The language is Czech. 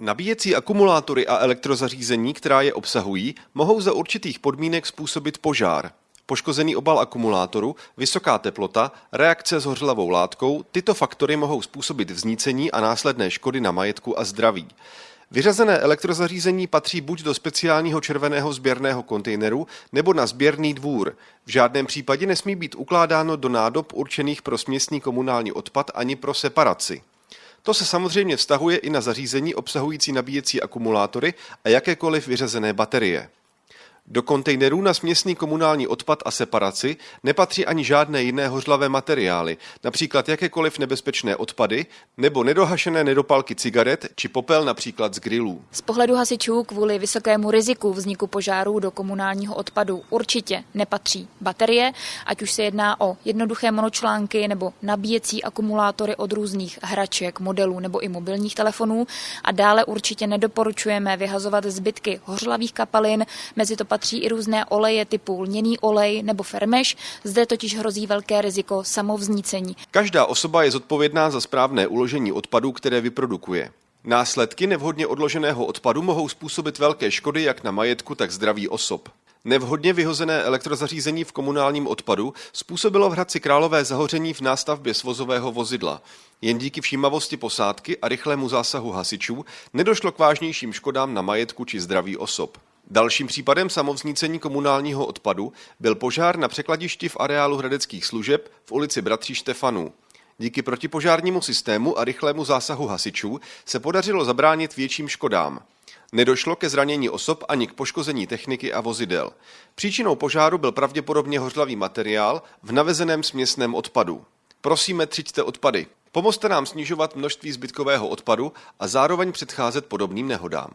Nabíjecí akumulátory a elektrozařízení, která je obsahují, mohou za určitých podmínek způsobit požár. Poškozený obal akumulátoru, vysoká teplota, reakce s hořlavou látkou, tyto faktory mohou způsobit vznícení a následné škody na majetku a zdraví. Vyřazené elektrozařízení patří buď do speciálního červeného sběrného kontejneru nebo na sběrný dvůr. V žádném případě nesmí být ukládáno do nádob určených pro směsný komunální odpad ani pro separaci. To se samozřejmě vztahuje i na zařízení obsahující nabíjecí akumulátory a jakékoliv vyřazené baterie. Do kontejnerů na směsný komunální odpad a separaci nepatří ani žádné jiné hořlavé materiály, například jakékoliv nebezpečné odpady nebo nedohašené nedopalky cigaret či popel například z grilů. Z pohledu hasičů kvůli vysokému riziku vzniku požárů do komunálního odpadu určitě nepatří baterie, ať už se jedná o jednoduché monočlánky nebo nabíjecí akumulátory od různých hraček, modelů nebo i mobilních telefonů a dále určitě nedoporučujeme vyhazovat zbytky hořlavých kapalin, mezi to patří i různé oleje typu lněný olej nebo fermeš, zde totiž hrozí velké riziko samovznícení. Každá osoba je zodpovědná za správné uložení odpadů, které vyprodukuje. Následky nevhodně odloženého odpadu mohou způsobit velké škody jak na majetku, tak zdraví osob. Nevhodně vyhozené elektrozařízení v komunálním odpadu způsobilo v Hradci Králové zahoření v nástavbě svozového vozidla. Jen díky všímavosti posádky a rychlému zásahu hasičů nedošlo k vážnějším škodám na majetku či zdraví osob. Dalším případem samovznícení komunálního odpadu byl požár na překladišti v areálu hradeckých služeb v ulici Bratří Štefanů. Díky protipožárnímu systému a rychlému zásahu hasičů se podařilo zabránit větším škodám. Nedošlo ke zranění osob ani k poškození techniky a vozidel. Příčinou požáru byl pravděpodobně hořlavý materiál v navezeném směsném odpadu. Prosíme, třiďte odpady. Pomozte nám snižovat množství zbytkového odpadu a zároveň předcházet podobným nehodám.